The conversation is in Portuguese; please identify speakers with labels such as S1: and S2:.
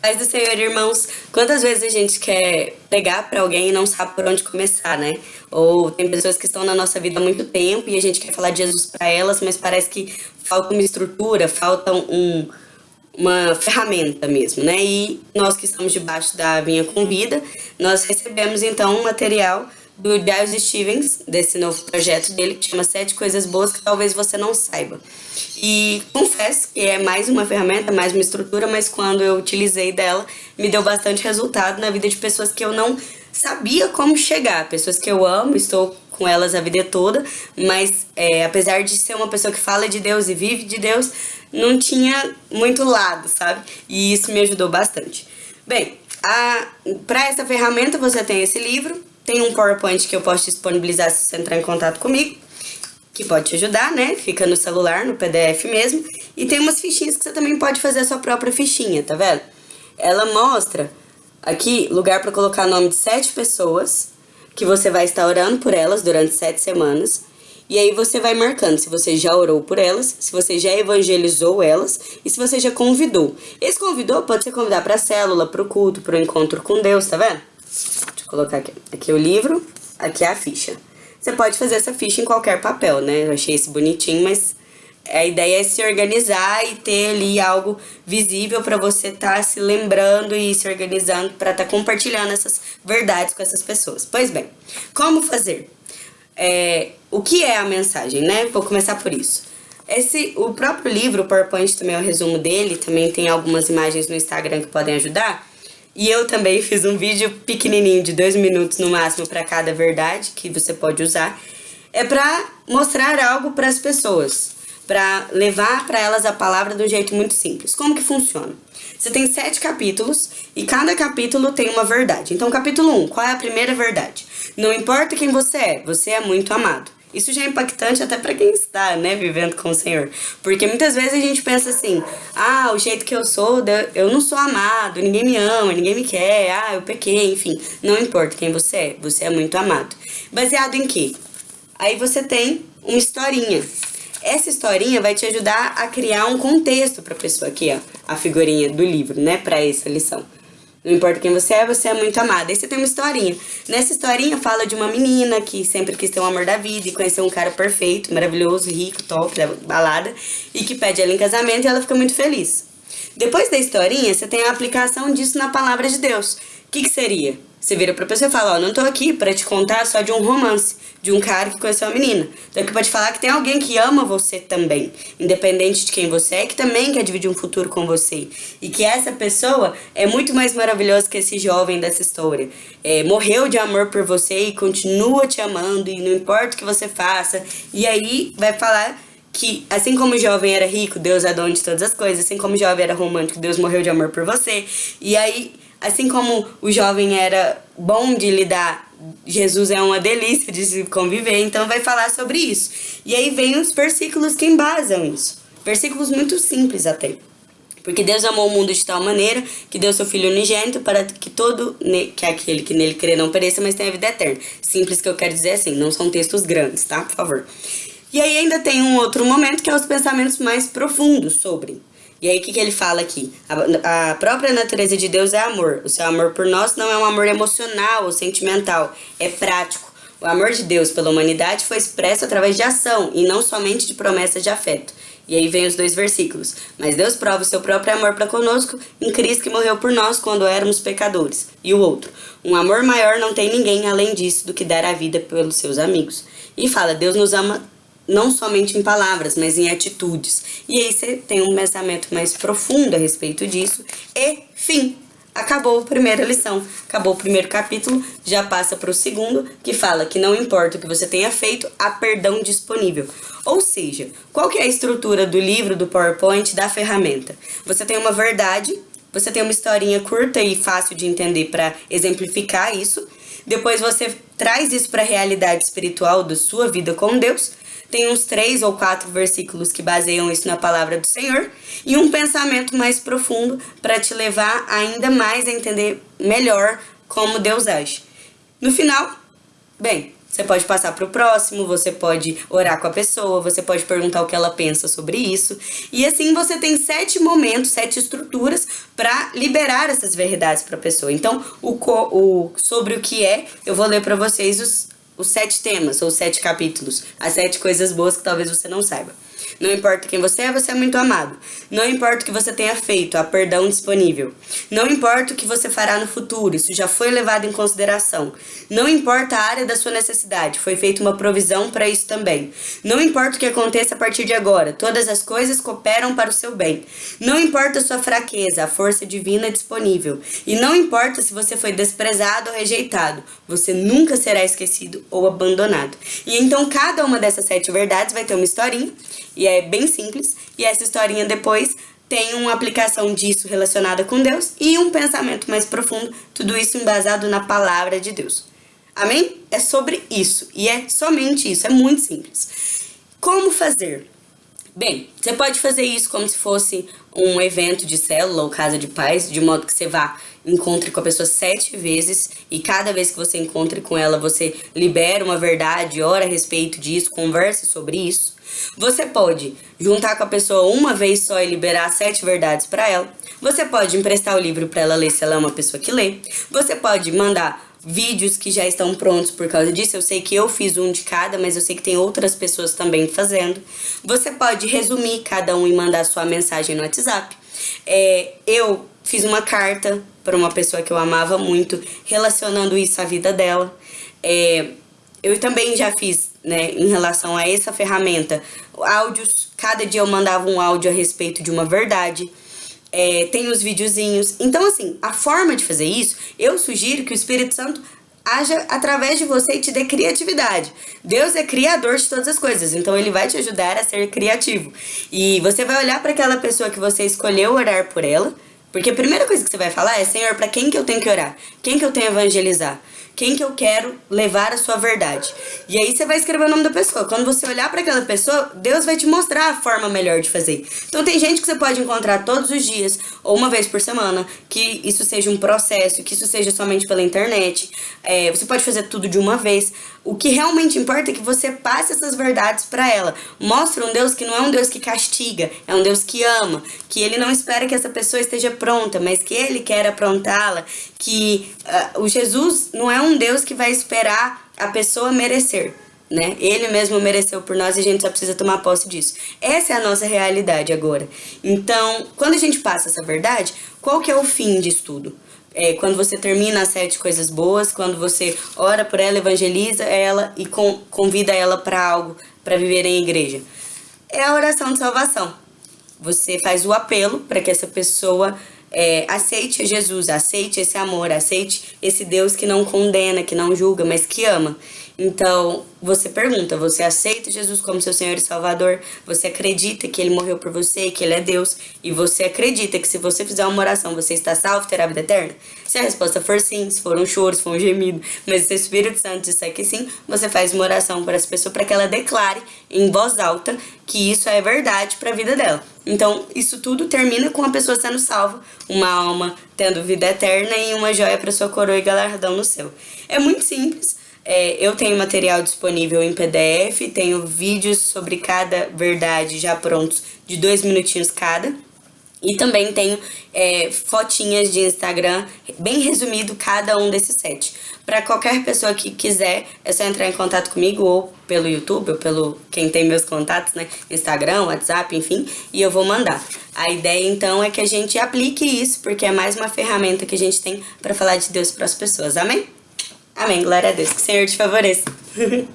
S1: Paz do Senhor, irmãos. Quantas vezes a gente quer pregar para alguém e não sabe por onde começar, né? Ou tem pessoas que estão na nossa vida há muito tempo e a gente quer falar de Jesus para elas, mas parece que falta uma estrutura, falta um, uma ferramenta mesmo, né? E nós que estamos debaixo da Vinha com Vida, nós recebemos então um material do Giles Stevens, desse novo projeto dele, que chama Sete Coisas Boas que talvez você não saiba. E confesso que é mais uma ferramenta, mais uma estrutura, mas quando eu utilizei dela, me deu bastante resultado na vida de pessoas que eu não sabia como chegar, pessoas que eu amo, estou com elas a vida toda, mas é, apesar de ser uma pessoa que fala de Deus e vive de Deus, não tinha muito lado, sabe? E isso me ajudou bastante. Bem, para essa ferramenta você tem esse livro, tem um PowerPoint que eu posso disponibilizar se você entrar em contato comigo, que pode te ajudar, né? Fica no celular, no PDF mesmo. E tem umas fichinhas que você também pode fazer a sua própria fichinha, tá vendo? Ela mostra aqui lugar para colocar o nome de sete pessoas que você vai estar orando por elas durante sete semanas. E aí você vai marcando se você já orou por elas, se você já evangelizou elas e se você já convidou. Esse convidou pode ser convidar para a célula, para o culto, para o encontro com Deus, tá vendo? Colocar aqui. Aqui é o livro, aqui é a ficha. Você pode fazer essa ficha em qualquer papel, né? Eu achei esse bonitinho, mas a ideia é se organizar e ter ali algo visível para você estar tá se lembrando e se organizando para estar tá compartilhando essas verdades com essas pessoas. Pois bem, como fazer? É, o que é a mensagem, né? Vou começar por isso. Esse, o próprio livro, o PowerPoint também é o resumo dele, também tem algumas imagens no Instagram que podem ajudar. E eu também fiz um vídeo pequenininho de dois minutos no máximo para cada verdade que você pode usar. É para mostrar algo para as pessoas, para levar para elas a palavra de um jeito muito simples. Como que funciona? Você tem sete capítulos e cada capítulo tem uma verdade. Então, capítulo 1, um, qual é a primeira verdade? Não importa quem você é, você é muito amado. Isso já é impactante até para quem está, né, vivendo com o Senhor. Porque muitas vezes a gente pensa assim: ah, o jeito que eu sou, eu não sou amado, ninguém me ama, ninguém me quer, ah, eu pequei, enfim. Não importa quem você é, você é muito amado. Baseado em quê? Aí você tem uma historinha. Essa historinha vai te ajudar a criar um contexto para a pessoa aqui, ó, a figurinha do livro, né, para essa lição. Não importa quem você é, você é muito amada. Aí você tem uma historinha. Nessa historinha fala de uma menina que sempre quis ter o amor da vida e conhecer um cara perfeito, maravilhoso, rico, top, da balada, e que pede ela em casamento e ela fica muito feliz. Depois da historinha, você tem a aplicação disso na palavra de Deus. O que, que seria? Você vira pra pessoa e fala, ó, não tô aqui para te contar só de um romance, de um cara que conheceu uma menina. Então aqui pode falar que tem alguém que ama você também, independente de quem você é, que também quer dividir um futuro com você. E que essa pessoa é muito mais maravilhosa que esse jovem dessa história. É, morreu de amor por você e continua te amando, e não importa o que você faça. E aí vai falar que assim como o jovem era rico, Deus é dono de todas as coisas, assim como o jovem era romântico, Deus morreu de amor por você. E aí Assim como o jovem era bom de lidar, Jesus é uma delícia de se conviver, então vai falar sobre isso. E aí vem os versículos que embasam isso. Versículos muito simples até. Porque Deus amou o mundo de tal maneira que deu seu Filho unigênito para que todo, que aquele que nele crê não pereça, mas tenha vida eterna. Simples que eu quero dizer assim, não são textos grandes, tá? Por favor. E aí ainda tem um outro momento que é os pensamentos mais profundos sobre. E aí, o que, que ele fala aqui? A, a, própria natureza de Deus é amor. O seu amor por nós não é um amor emocional ou sentimental, é prático. O amor de Deus pela humanidade foi expresso através de ação e não somente de promessas de afeto. E aí vem os dois versículos. Mas Deus prova o seu próprio amor para conosco em Cristo que morreu por nós quando éramos pecadores. E o outro, um amor maior não tem ninguém além disso do que dar a vida pelos seus amigos. E fala, Deus nos ama não somente em palavras, mas em atitudes. E aí você tem um pensamento mais profundo a respeito disso. E, fim, acabou a primeira lição, acabou o primeiro capítulo, já passa para o segundo, que fala que não importa o que você tenha feito, há perdão disponível. Ou seja, qual que é a estrutura do livro, do PowerPoint, da ferramenta? Você tem uma verdade, você tem uma historinha curta e fácil de entender para exemplificar isso, depois você traz isso para a realidade espiritual da sua vida com Deus, tem uns três ou quatro versículos que baseiam isso na palavra do Senhor e um pensamento mais profundo para te levar ainda mais a entender melhor como Deus age. No final, bem, você pode passar para o próximo, você pode orar com a pessoa, você pode perguntar o que ela pensa sobre isso. E assim você tem sete momentos, sete estruturas para liberar essas verdades para a pessoa. Então, o, o, sobre o que é, eu vou ler para vocês os, os sete temas, ou sete capítulos, as sete coisas boas que talvez você não saiba. Não importa quem você é, você é muito amado. Não importa o que você tenha feito, há perdão disponível. Não importa o que você fará no futuro, isso já foi levado em consideração. Não importa a área da sua necessidade, foi feita uma provisão para isso também. Não importa o que aconteça a partir de agora, todas as coisas cooperam para o seu bem. Não importa a sua fraqueza, a força divina é disponível. E não importa se você foi desprezado ou rejeitado, você nunca será esquecido ou abandonado. E então cada uma dessas sete verdades vai ter uma historinha e é bem simples. E essa historinha depois tem uma aplicação disso relacionada com Deus e um pensamento mais profundo, tudo isso embasado na palavra de Deus. Amém? É sobre isso. E é somente isso. É muito simples. Como fazer? Bem, você pode fazer isso como se fosse um evento de célula ou casa de paz, de modo que você vá encontre com a pessoa sete vezes e cada vez que você encontre com ela, você libera uma verdade, ora a respeito disso, converse sobre isso. Você pode juntar com a pessoa uma vez só e liberar sete verdades para ela. Você pode emprestar o livro para ela ler se ela é uma pessoa que lê. Você pode mandar vídeos que já estão prontos por causa disso. Eu sei que eu fiz um de cada, mas eu sei que tem outras pessoas também fazendo. Você pode resumir cada um e mandar sua mensagem no WhatsApp. É, eu fiz uma carta para uma pessoa que eu amava muito, relacionando isso à vida dela. É, eu também já fiz, né, em relação a essa ferramenta, áudios. Cada dia eu mandava um áudio a respeito de uma verdade. É, tem os videozinhos. Então, assim, a forma de fazer isso, eu sugiro que o Espírito Santo haja através de você e te dê criatividade. Deus é criador de todas as coisas, então ele vai te ajudar a ser criativo. E você vai olhar para aquela pessoa que você escolheu orar por ela, porque a primeira coisa que você vai falar é: Senhor, para quem que eu tenho que orar? Quem que eu tenho que evangelizar? Quem que eu quero levar a sua verdade. E aí você vai escrever o nome da pessoa. Quando você olhar para aquela pessoa, Deus vai te mostrar a forma melhor de fazer. Então tem gente que você pode encontrar todos os dias ou uma vez por semana, que isso seja um processo, que isso seja somente pela internet. É, você pode fazer tudo de uma vez. O que realmente importa é que você passe essas verdades para ela. Mostre um Deus que não é um Deus que castiga, é um Deus que ama, que ele não espera que essa pessoa esteja pronta, mas que ele quer aprontá-la, que uh, o Jesus não é um Deus que vai esperar a pessoa merecer. Né? Ele mesmo mereceu por nós e a gente só precisa tomar posse disso. Essa é a nossa realidade agora. Então, quando a gente passa essa verdade, qual que é o fim disso tudo? É, quando você termina as sete coisas boas, quando você ora por ela, evangeliza ela e com, convida ela para algo, para viver em igreja. É a oração de salvação. Você faz o apelo para que essa pessoa é, aceite Jesus, aceite esse amor, aceite esse Deus que não condena, que não julga, mas que ama. Então, você pergunta, você aceita Jesus como seu Senhor e Salvador? Você acredita que Ele morreu por você, que Ele é Deus? E você acredita que se você fizer uma oração, você está salvo terá vida eterna? Se a resposta for sim, se for um choro, se for um gemido, mas se o Espírito Santo disser que sim, você faz uma oração para essa pessoa para que ela declare em voz alta que isso é verdade para a vida dela. Então, isso tudo termina com a pessoa sendo salva, uma alma tendo vida eterna e uma joia para sua coroa e galardão no céu. É muito simples. É, eu tenho material disponível em PDF, tenho vídeos sobre cada verdade já prontos de dois minutinhos cada. E também tenho é, fotinhas de Instagram, bem resumido cada um desses sete. Para qualquer pessoa que quiser, é só entrar em contato comigo ou pelo YouTube, ou pelo quem tem meus contatos, né? Instagram, WhatsApp, enfim, e eu vou mandar. A ideia então é que a gente aplique isso, porque é mais uma ferramenta que a gente tem para falar de Deus para as pessoas. Amém? Amém. Glória a Deus. Que o Senhor te favoreça.